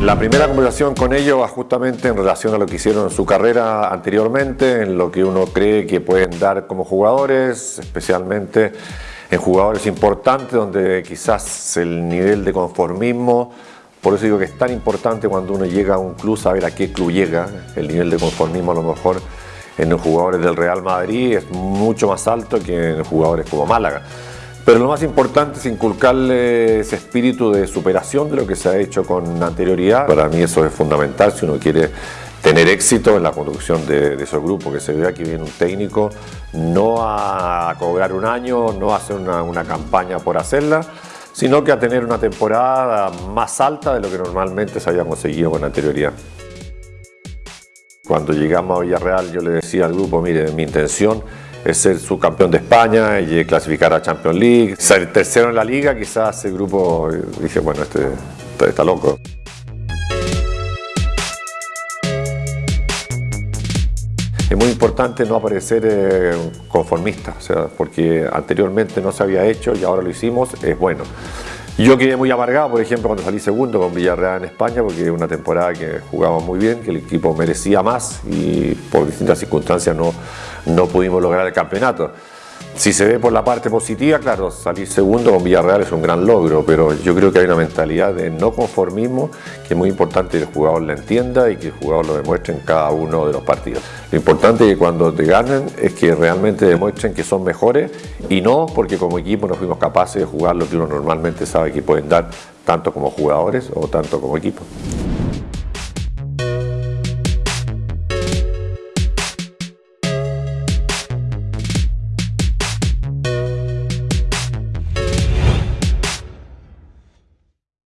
La primera conversación con ellos va justamente en relación a lo que hicieron en su carrera anteriormente, en lo que uno cree que pueden dar como jugadores, especialmente en jugadores importantes donde quizás el nivel de conformismo, por eso digo que es tan importante cuando uno llega a un club saber a qué club llega, el nivel de conformismo a lo mejor en los jugadores del Real Madrid es mucho más alto que en jugadores como Málaga. Pero lo más importante es inculcarle ese espíritu de superación de lo que se ha hecho con anterioridad. Para mí eso es fundamental si uno quiere tener éxito en la conducción de, esos grupos, que se vea que viene un técnico no a cobrar un año, no a hacer una, una campaña por hacerla, sino que a tener una temporada más alta de lo que normalmente se había conseguido con anterioridad. Cuando llegamos a Villarreal yo le decía al grupo, mire, mi intención es ser subcampeón de España y clasificar a Champions League. Ser tercero en la liga, quizás ese grupo, dije, bueno, este, este está loco. Es muy importante no aparecer eh, conformista, o sea, porque anteriormente no se había hecho y ahora lo hicimos, es bueno. Yo quedé muy amargado, por ejemplo, cuando salí segundo con Villarreal en España, porque una temporada que jugaba muy bien, que el equipo merecía más y por distintas circunstancias no, no pudimos lograr el campeonato. Si se ve por la parte positiva, claro, salir segundo con Villarreal es un gran logro, pero yo creo que hay una mentalidad de no conformismo que es muy importante que el jugador la entienda y que el jugador lo demuestre en cada uno de los partidos. Lo importante es que cuando te ganen es que realmente demuestren que son mejores y no porque como equipo no fuimos capaces de jugar lo que uno normalmente sabe que pueden dar tanto como jugadores o tanto como equipo.